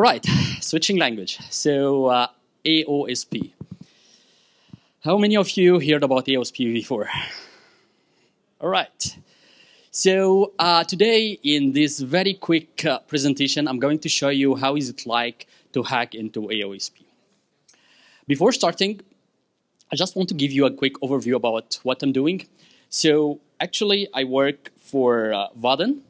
All right, switching language. So uh, AOSP. How many of you heard about AOSP before? All right. So uh, today in this very quick uh, presentation, I'm going to show you how is it like to hack into AOSP. Before starting, I just want to give you a quick overview about what I'm doing. So actually, I work for uh, Vaadin,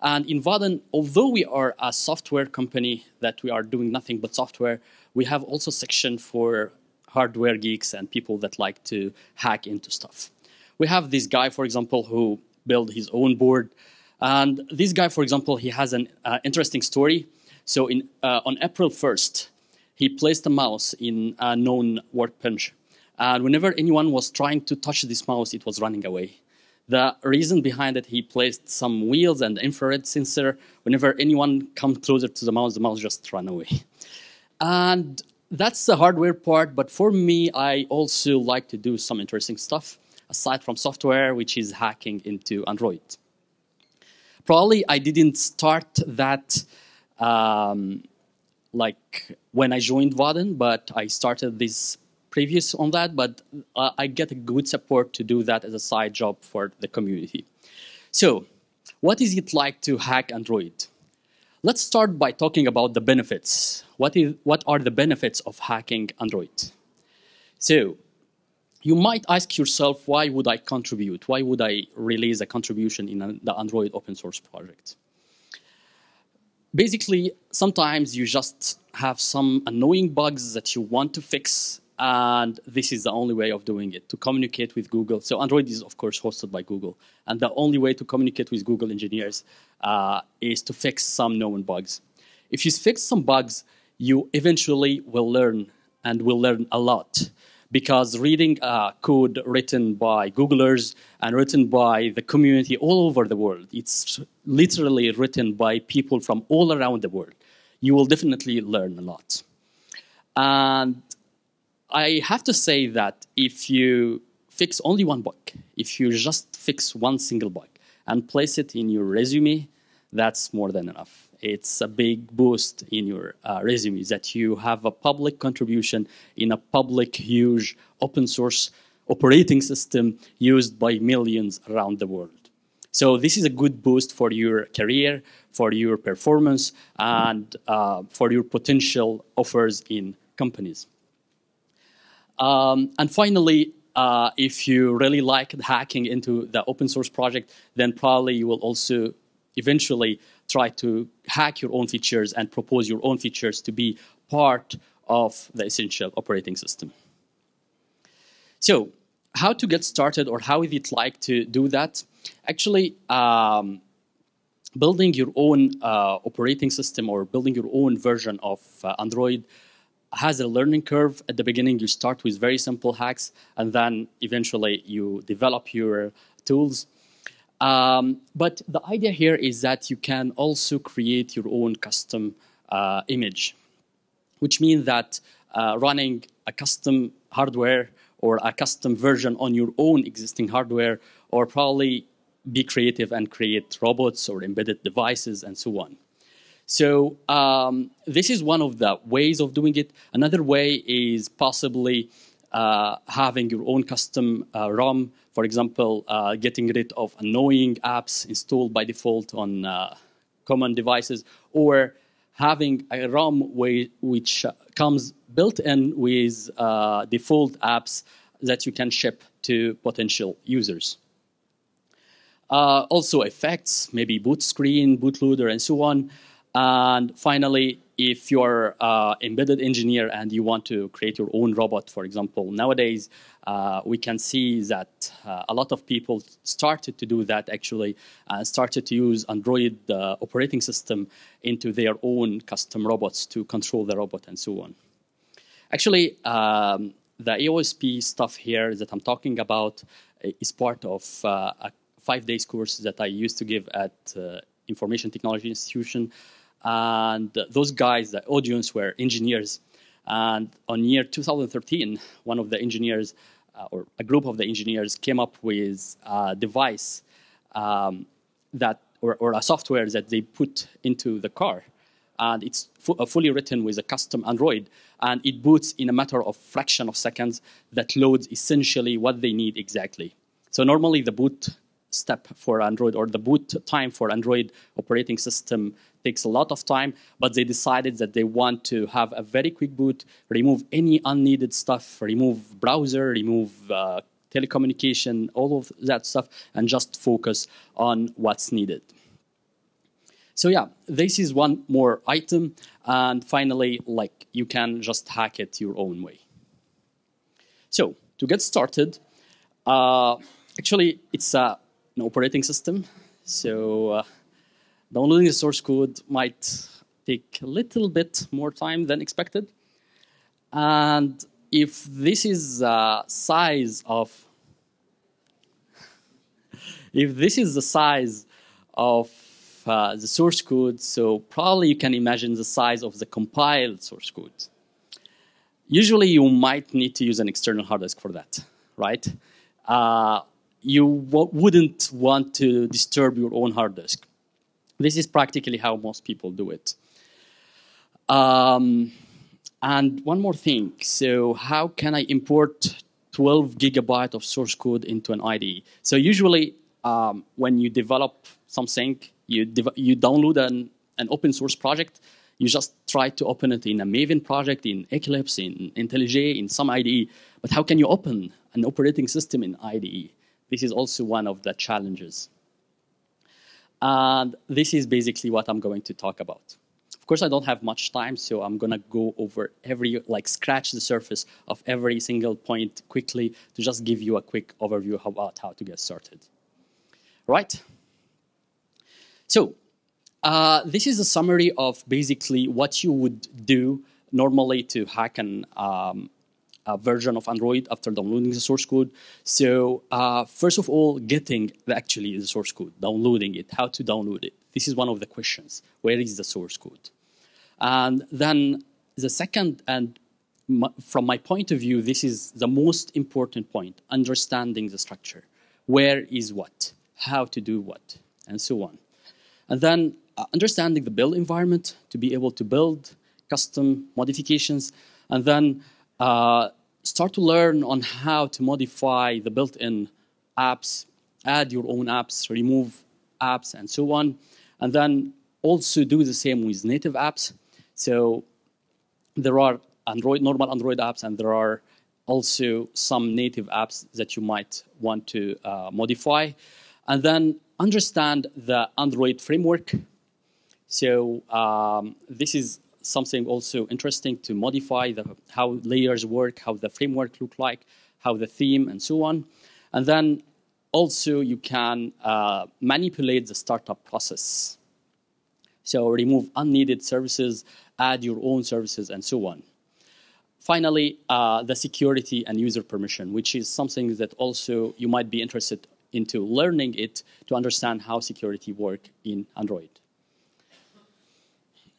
and in Vaadin, although we are a software company that we are doing nothing but software, we have also section for hardware geeks and people that like to hack into stuff. We have this guy, for example, who built his own board. And this guy, for example, he has an uh, interesting story. So in, uh, on April 1st, he placed a mouse in a known workbench. And whenever anyone was trying to touch this mouse, it was running away. The reason behind it, he placed some wheels and infrared sensor. Whenever anyone comes closer to the mouse, the mouse just run away. And that's the hardware part, but for me, I also like to do some interesting stuff aside from software, which is hacking into Android. Probably I didn't start that um, like when I joined Vaadin, but I started this previous on that, but uh, I get a good support to do that as a side job for the community. So, what is it like to hack Android? Let's start by talking about the benefits. What, is, what are the benefits of hacking Android? So, you might ask yourself, why would I contribute? Why would I release a contribution in the Android open source project? Basically, sometimes you just have some annoying bugs that you want to fix and this is the only way of doing it, to communicate with Google. So Android is, of course, hosted by Google. And the only way to communicate with Google engineers uh, is to fix some known bugs. If you fix some bugs, you eventually will learn and will learn a lot. Because reading uh, code written by Googlers and written by the community all over the world, it's literally written by people from all around the world. You will definitely learn a lot. And I have to say that if you fix only one bug, if you just fix one single bug and place it in your resume, that's more than enough. It's a big boost in your uh, resume that you have a public contribution in a public, huge, open source operating system used by millions around the world. So this is a good boost for your career, for your performance, and uh, for your potential offers in companies. Um, and finally, uh, if you really like hacking into the open source project, then probably you will also eventually try to hack your own features and propose your own features to be part of the essential operating system. So how to get started or how is it like to do that? Actually, um, building your own uh, operating system or building your own version of uh, Android has a learning curve. At the beginning, you start with very simple hacks, and then eventually you develop your tools. Um, but the idea here is that you can also create your own custom uh, image, which means that uh, running a custom hardware or a custom version on your own existing hardware, or probably be creative and create robots or embedded devices and so on. So um, this is one of the ways of doing it. Another way is possibly uh, having your own custom uh, ROM, for example, uh, getting rid of annoying apps installed by default on uh, common devices, or having a ROM which uh, comes built in with uh, default apps that you can ship to potential users. also effects, maybe boot screen, bootloader, and so on. And finally, if you're an embedded engineer and you want to create your own robot, for example, nowadays uh, we can see that uh, a lot of people started to do that actually, and started to use Android uh, operating system into their own custom robots to control the robot and so on. Actually, um, the AOSP stuff here that I'm talking about is part of uh, a five days course that I used to give at uh, Information Technology Institution and those guys, the audience, were engineers. And on year 2013, one of the engineers, uh, or a group of the engineers, came up with a device um, that, or, or, a software that they put into the car. and it's fu uh, fully written with a custom Android, and it boots in a matter of fraction of seconds that loads essentially what they need exactly. So normally the boot step for Android or the boot time for Android operating system takes a lot of time, but they decided that they want to have a very quick boot, remove any unneeded stuff, remove browser, remove uh, telecommunication, all of that stuff, and just focus on what's needed. So yeah, this is one more item. And finally, like you can just hack it your own way. So to get started, uh, actually it's a, an operating system. So uh, downloading the source code might take a little bit more time than expected. And if this is the size of, if this is the size of uh, the source code, so probably you can imagine the size of the compiled source code. Usually you might need to use an external hard disk for that, right? Uh, you wouldn't want to disturb your own hard disk. This is practically how most people do it. Um, and one more thing, so how can I import 12 gigabyte of source code into an IDE? So usually um, when you develop something, you, you download an, an open source project, you just try to open it in a Maven project, in Eclipse, in IntelliJ, in some IDE. But how can you open an operating system in IDE? This is also one of the challenges. And this is basically what I'm going to talk about. Of course, I don't have much time, so I'm going to go over every, like scratch the surface of every single point quickly to just give you a quick overview about how to get started. Right? So uh, this is a summary of basically what you would do normally to hack an um, version of Android after downloading the source code. So uh, first of all, getting the, actually the source code, downloading it, how to download it. This is one of the questions. Where is the source code? And then the second, and from my point of view, this is the most important point, understanding the structure. Where is what? How to do what? And so on. And then uh, understanding the build environment to be able to build custom modifications. And then uh, start to learn on how to modify the built-in apps, add your own apps, remove apps, and so on. And then also do the same with native apps. So there are Android, normal Android apps, and there are also some native apps that you might want to uh, modify. And then understand the Android framework. So um, this is something also interesting to modify the, how layers work, how the framework look like, how the theme, and so on. And then also you can uh, manipulate the startup process. So remove unneeded services, add your own services, and so on. Finally, uh, the security and user permission, which is something that also you might be interested into learning it to understand how security work in Android.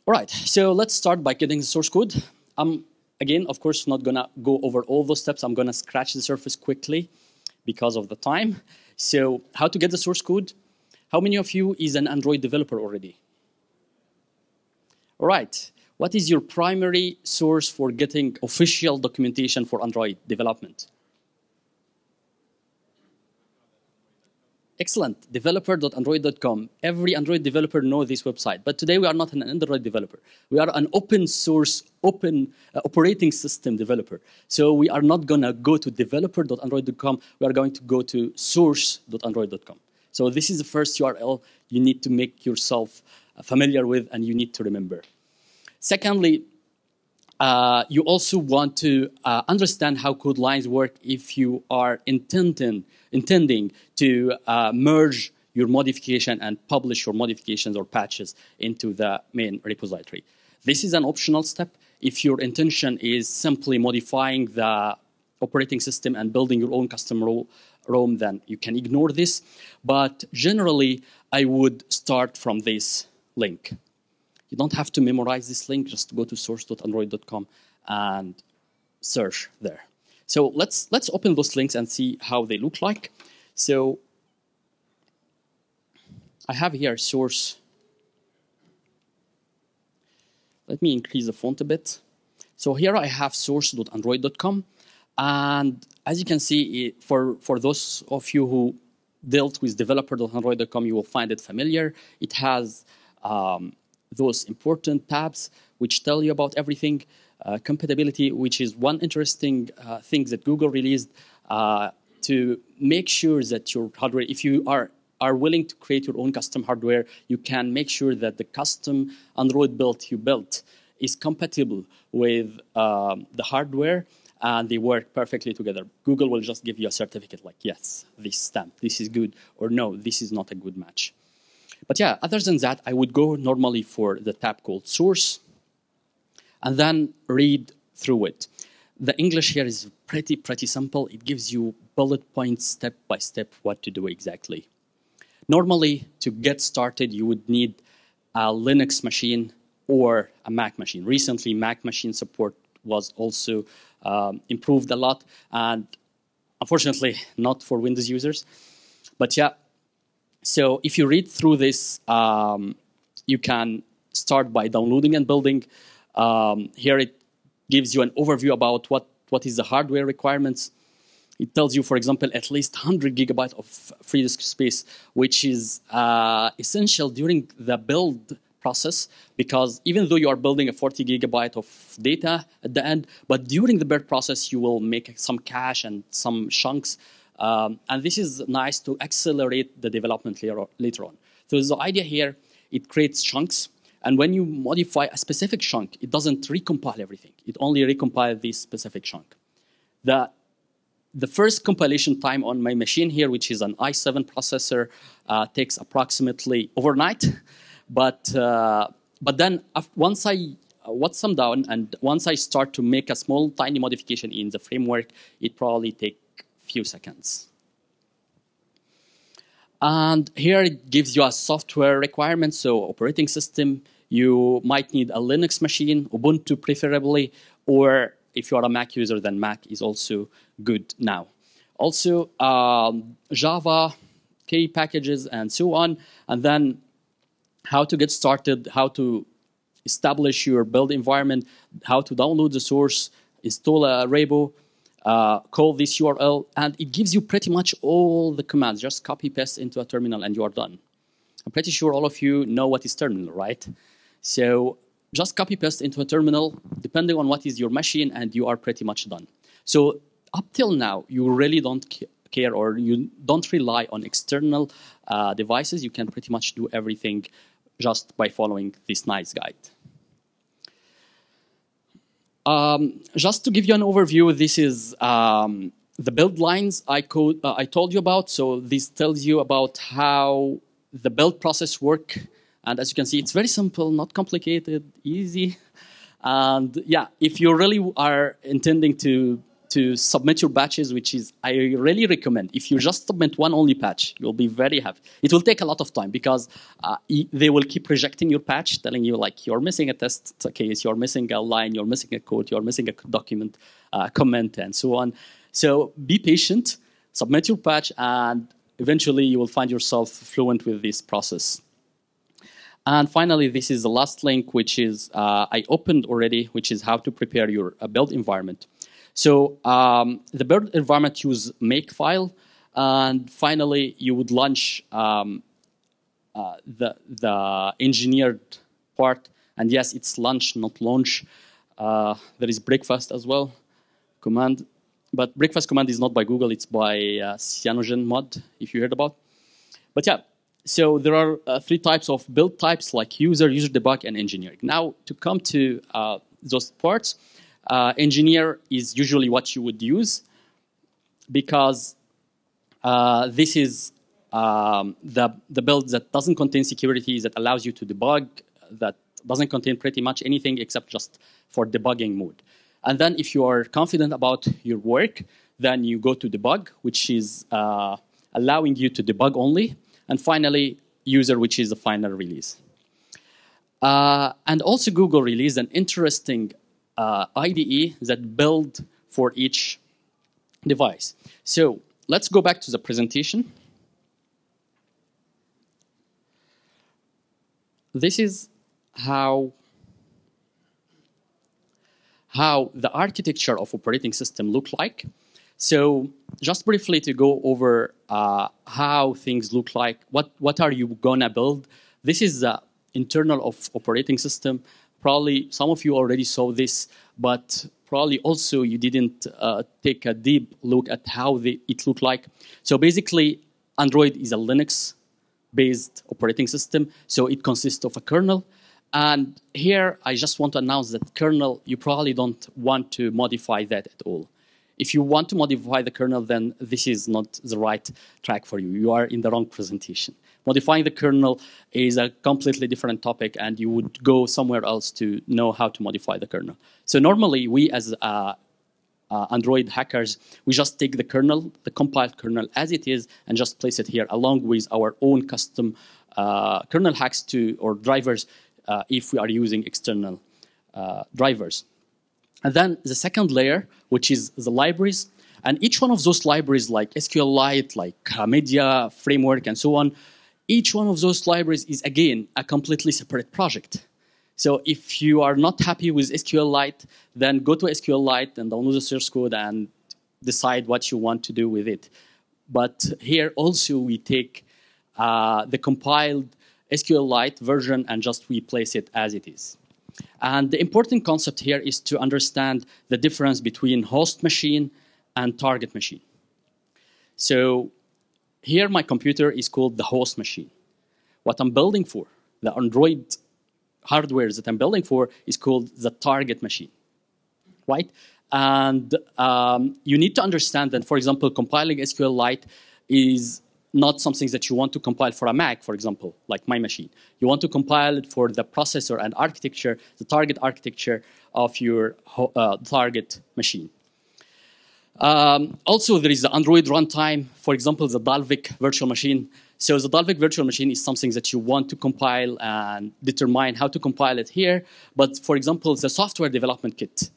All right, so let's start by getting the source code. I'm, again, of course, not gonna go over all those steps. I'm gonna scratch the surface quickly because of the time. So how to get the source code? How many of you is an Android developer already? All right, what is your primary source for getting official documentation for Android development? Excellent, developer.android.com. Every Android developer knows this website, but today we are not an Android developer. We are an open source, open uh, operating system developer. So we are not gonna go to developer.android.com, we are going to go to source.android.com. So this is the first URL you need to make yourself uh, familiar with and you need to remember. Secondly, uh, you also want to uh, understand how code lines work if you are intending intending to uh, merge your modification and publish your modifications or patches into the main repository. This is an optional step. If your intention is simply modifying the operating system and building your own custom ROM, then you can ignore this. But generally, I would start from this link. You don't have to memorize this link, just go to source.android.com and search there. So let's, let's open those links and see how they look like. So I have here source. let me increase the font a bit. So here I have source.android.com. And as you can see, for, for those of you who dealt with developer.android.com, you will find it familiar. It has um, those important tabs which tell you about everything. Uh, compatibility, which is one interesting uh, thing that Google released uh, to make sure that your hardware, if you are are willing to create your own custom hardware, you can make sure that the custom Android build you built is compatible with um, the hardware and they work perfectly together. Google will just give you a certificate like, yes, this stamp, this is good, or no, this is not a good match. But yeah, other than that, I would go normally for the tab called source and then read through it. The English here is pretty, pretty simple. It gives you bullet points, step by step, what to do exactly. Normally, to get started, you would need a Linux machine or a Mac machine. Recently, Mac machine support was also um, improved a lot, and unfortunately, not for Windows users. But yeah, so if you read through this, um, you can start by downloading and building. Um, here it gives you an overview about what, what is the hardware requirements, it tells you, for example, at least 100 gigabyte of free disk space, which is uh, essential during the build process because even though you are building a 40 gigabyte of data at the end, but during the build process, you will make some cache and some chunks. Um, and this is nice to accelerate the development later, on. So the idea here, it creates chunks. And when you modify a specific chunk, it doesn't recompile everything. It only recompiles this specific chunk. The the first compilation time on my machine here, which is an i7 processor, uh, takes approximately overnight. But, uh, but then once I once I'm down and once I start to make a small tiny modification in the framework, it probably take few seconds. And here it gives you a software requirement, so operating system, you might need a Linux machine, Ubuntu preferably, or if you are a Mac user, then Mac is also good now. Also, um, Java, K packages, and so on. And then how to get started, how to establish your build environment, how to download the source, install a Repo, uh, call this URL, and it gives you pretty much all the commands. Just copy paste into a terminal and you are done. I'm pretty sure all of you know what is terminal, right? So just copy paste into a terminal, depending on what is your machine, and you are pretty much done. So up till now, you really don't care or you don't rely on external uh, devices. You can pretty much do everything just by following this nice guide. Um, just to give you an overview, this is um, the build lines I, code, uh, I told you about. So this tells you about how the build process work and as you can see, it's very simple, not complicated, easy. And yeah, if you really are intending to to submit your patches, which is I really recommend. If you just submit one only patch, you'll be very happy. It will take a lot of time because uh, they will keep rejecting your patch, telling you like you're missing a test case, you're missing a line, you're missing a code, you're missing a document, uh, comment, and so on. So be patient, submit your patch, and eventually you will find yourself fluent with this process. And finally, this is the last link, which is uh, I opened already, which is how to prepare your uh, build environment. So um, the build environment use makefile, and finally you would lunch um, uh, the the engineered part. And yes, it's lunch, not launch. Uh, there is breakfast as well command, but breakfast command is not by Google; it's by uh, CyanogenMod, if you heard about. But yeah, so there are uh, three types of build types like user, user debug, and engineering. Now to come to uh, those parts, uh, engineer is usually what you would use because uh, this is um, the, the build that doesn't contain security, that allows you to debug, that doesn't contain pretty much anything except just for debugging mode. And then if you are confident about your work, then you go to debug, which is uh, allowing you to debug only. And finally, user, which is the final release. Uh, and also Google released an interesting uh, IDE that build for each device. So let's go back to the presentation. This is how how the architecture of operating system look like. So just briefly to go over uh, how things look like, what, what are you gonna build? This is the internal of operating system. Probably some of you already saw this, but probably also you didn't uh, take a deep look at how the, it looked like. So basically, Android is a Linux-based operating system, so it consists of a kernel. And here, I just want to announce that kernel, you probably don't want to modify that at all. If you want to modify the kernel, then this is not the right track for you. You are in the wrong presentation. Modifying the kernel is a completely different topic, and you would go somewhere else to know how to modify the kernel. So normally, we as uh, uh, Android hackers, we just take the kernel, the compiled kernel as it is, and just place it here along with our own custom uh, kernel hacks to or drivers uh, if we are using external uh, drivers. And then the second layer, which is the libraries, and each one of those libraries, like SQLite, like Media Framework, and so on, each one of those libraries is again a completely separate project. So if you are not happy with SQLite, then go to SQLite and download the source code and decide what you want to do with it. But here also we take uh, the compiled SQLite version and just replace it as it is. And the important concept here is to understand the difference between host machine and target machine. So here my computer is called the host machine. What I'm building for, the Android hardware that I'm building for is called the target machine, right? And um, you need to understand that, for example, compiling SQLite is not something that you want to compile for a Mac, for example, like my machine. You want to compile it for the processor and architecture, the target architecture of your uh, target machine. Um, also, there is the Android runtime, for example, the Dalvik virtual machine. So the Dalvik virtual machine is something that you want to compile and determine how to compile it here. But for example, the software development kit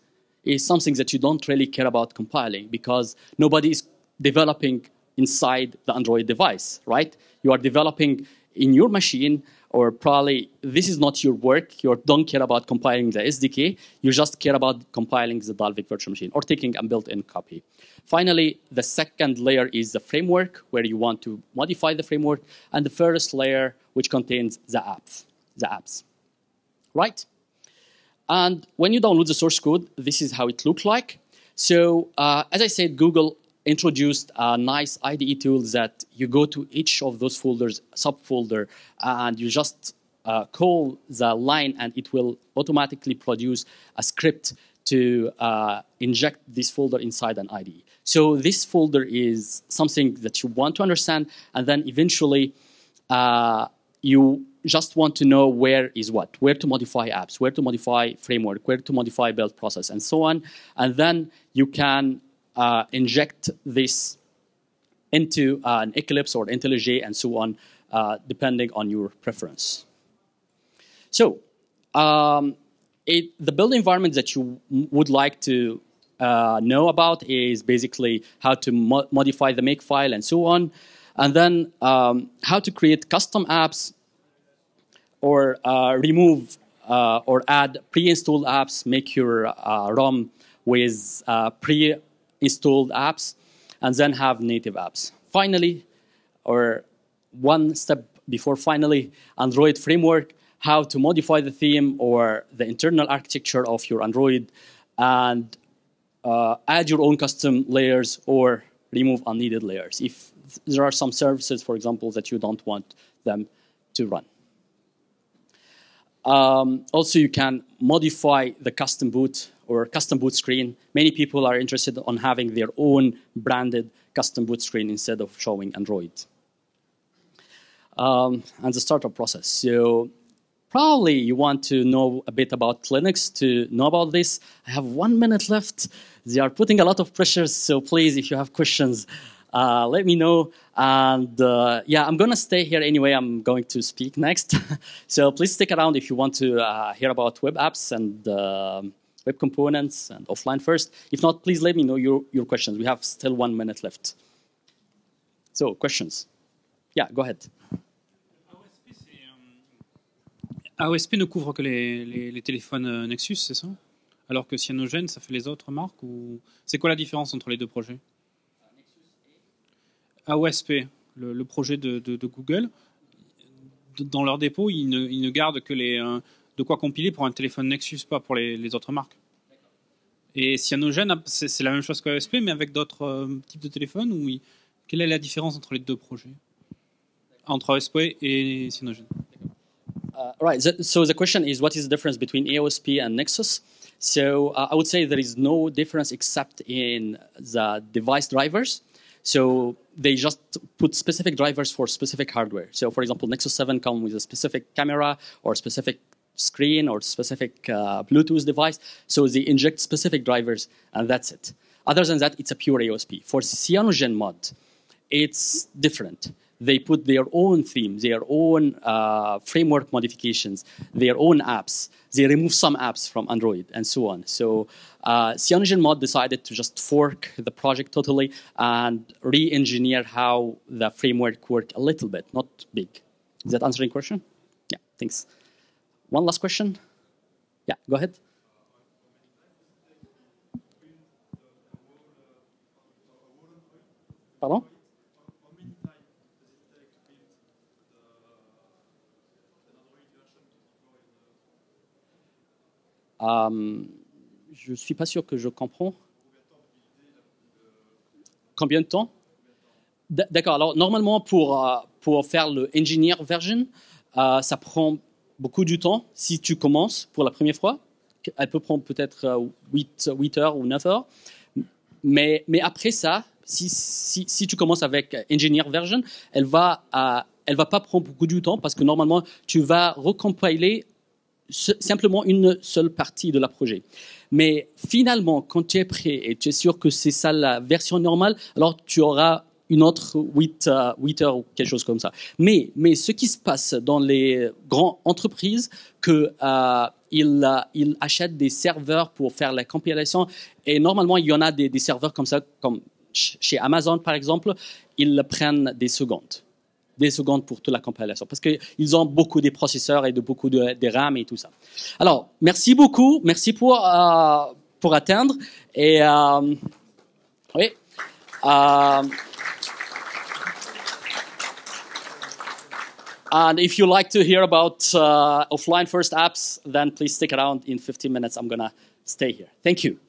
is something that you don't really care about compiling because nobody is developing inside the Android device, right? You are developing in your machine or probably this is not your work, you don't care about compiling the SDK, you just care about compiling the Dalvik virtual machine or taking a built-in copy. Finally, the second layer is the framework, where you want to modify the framework, and the first layer, which contains the apps, the apps, right? And when you download the source code, this is how it looks like. So uh, as I said, Google introduced a nice IDE tool that you go to each of those folders, subfolder, and you just uh, call the line and it will automatically produce a script to uh, inject this folder inside an IDE. So this folder is something that you want to understand, and then eventually uh, you just want to know where is what, where to modify apps, where to modify framework, where to modify build process, and so on. And then you can uh, inject this into uh, an Eclipse or IntelliJ and so on, uh, depending on your preference. So um, it, the build environment that you would like to uh, know about is basically how to mo modify the makefile and so on, and then um, how to create custom apps or uh, remove uh, or add pre-installed apps, make your ROM with pre installed apps, and then have native apps. Finally, or one step before finally, Android framework, how to modify the theme or the internal architecture of your Android, and uh, add your own custom layers or remove unneeded layers if there are some services, for example, that you don't want them to run. Um, also, you can modify the custom boot or custom boot screen. Many people are interested on having their own branded custom boot screen instead of showing Android. Um, and the startup process. So probably you want to know a bit about Linux to know about this. I have one minute left. They are putting a lot of pressure, so please, if you have questions, uh, let me know. And uh, yeah, I'm gonna stay here anyway. I'm going to speak next. so please stick around if you want to uh, hear about web apps and um, web components and offline first. If not, please let me know your, your questions. We have still one minute left. So questions? Yeah, go ahead. AOSP ne couvre que les, téléphones euh, Nexus, c'est ça? Alors que Cyanogen, ça fait les autres marques ou c'est quoi la différence entre les deux projets? AOSP, le, projet de, Google, dans leur dépôt, ils ne, ils ne gardent que les, euh, de quoi compiler pour un téléphone Nexus, pas pour les, autres marques. Et Cyanogen, c'est la même chose qu'AOSP, mais avec d'autres euh, types de téléphones ou Quelle est la différence entre les deux projets? Entre AOSP et Cyanogen Uh, right. So the question is, what is the difference between AOSP and Nexus? So uh, I would say there is no difference except in the device drivers. So they just put specific drivers for specific hardware. So for example, Nexus 7 comes with a specific camera or specific screen or specific uh, Bluetooth device. So they inject specific drivers and that's it. Other than that, it's a pure AOSP. For Cyanogen mod, it's different they put their own theme, their own uh, framework modifications, their own apps. They remove some apps from Android and so on. So uh, Cyanogen decided to just fork the project totally and re-engineer how the framework worked a little bit, not big. Is that answering question? Yeah, thanks. One last question? Yeah, go ahead. Pardon? Euh, je ne suis pas sûr que je comprends. Combien de temps? D'accord. Alors, normalement, pour, euh, pour faire le engineer version, euh, ça prend beaucoup de temps si tu commences pour la première fois. Elle peut prendre peut-être 8, 8, heures ou 9 heures. Mais, mais après ça, si, si, si, tu commences avec engineer version, elle va, elle va pas prendre beaucoup de temps parce que normalement, tu vas recompiler simplement une seule partie de la projet. Mais finalement, quand tu es prêt et tu es sûr que c'est ça la version normale, alors tu auras une autre 8, uh, heures ou quelque chose comme ça. Mais, mais ce qui se passe dans les grandes entreprises, que uh, ils, ils, achètent des serveurs pour faire la compilation et normalement il y en a des, serveurs comme ça, comme chez Amazon par exemple, ils prennent des secondes des secondes pour toute la compilation parce qu'ils ont beaucoup de processeurs et de beaucoup de, RAM et tout ça. Alors, merci beaucoup. Merci pour, euh, pour atteindre. Et euh, oui. And if you like to hear about uh, offline first apps, then please stick around in 15 minutes. I'm going to stay here. Thank you.